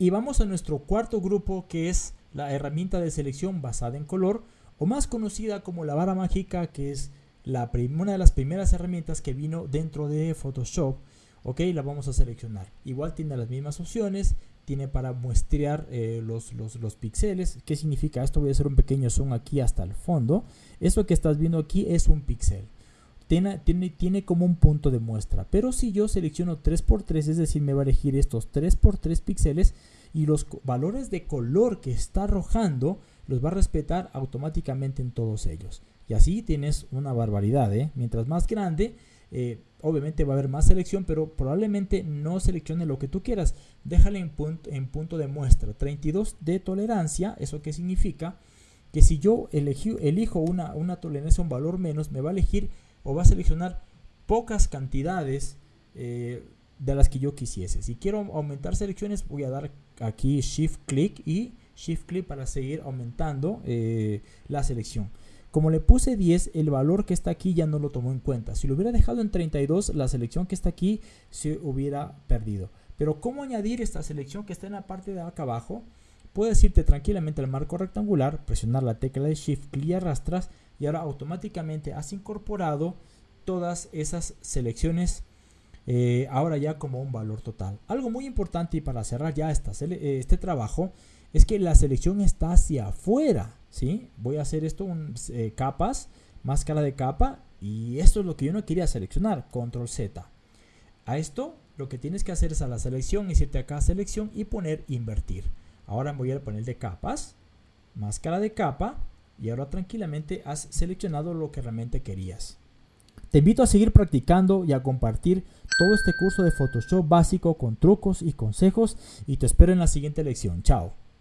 Y vamos a nuestro cuarto grupo que es la herramienta de selección basada en color o más conocida como la vara mágica que es la una de las primeras herramientas que vino dentro de Photoshop. Ok, la vamos a seleccionar. Igual tiene las mismas opciones, tiene para muestrear eh, los, los, los, píxeles. ¿Qué significa esto? Voy a hacer un pequeño zoom aquí hasta el fondo. Esto que estás viendo aquí es un píxel. Tiene, como un punto de muestra. Pero si yo selecciono 3x3, es decir, me va a elegir estos 3x3 píxeles y los valores de color que está arrojando los va a respetar automáticamente en todos ellos. Y así tienes una barbaridad, ¿eh? Mientras más grande, eh, obviamente va a haber más selección, pero probablemente no seleccione lo que tú quieras. Déjale en punto, en punto de muestra. 32 de tolerancia, ¿eso qué significa? Que si yo elijo una, una tolerancia, un valor menos, me va a elegir o va a seleccionar pocas cantidades eh, de las que yo quisiese. Si quiero aumentar selecciones, voy a dar aquí Shift Click y Shift Click para seguir aumentando eh, la selección. Como le puse 10, el valor que está aquí ya no lo tomó en cuenta. Si lo hubiera dejado en 32, la selección que está aquí se hubiera perdido. Pero ¿cómo añadir esta selección que está en la parte de acá abajo? Puedes irte tranquilamente al marco rectangular, presionar la tecla de Shift, clic y arrastras y ahora automáticamente has incorporado todas esas selecciones eh, ahora ya como un valor total. Algo muy importante y para cerrar ya este trabajo es que la selección está hacia afuera. ¿sí? Voy a hacer esto, un, eh, capas, máscara de capa, y esto es lo que yo no quería seleccionar, control Z. A esto lo que tienes que hacer es a la selección, irte acá selección y poner invertir. Ahora voy a poner de capas, máscara de capa, y ahora tranquilamente has seleccionado lo que realmente querías. Te invito a seguir practicando y a compartir todo este curso de Photoshop básico con trucos y consejos y te espero en la siguiente lección. Chao.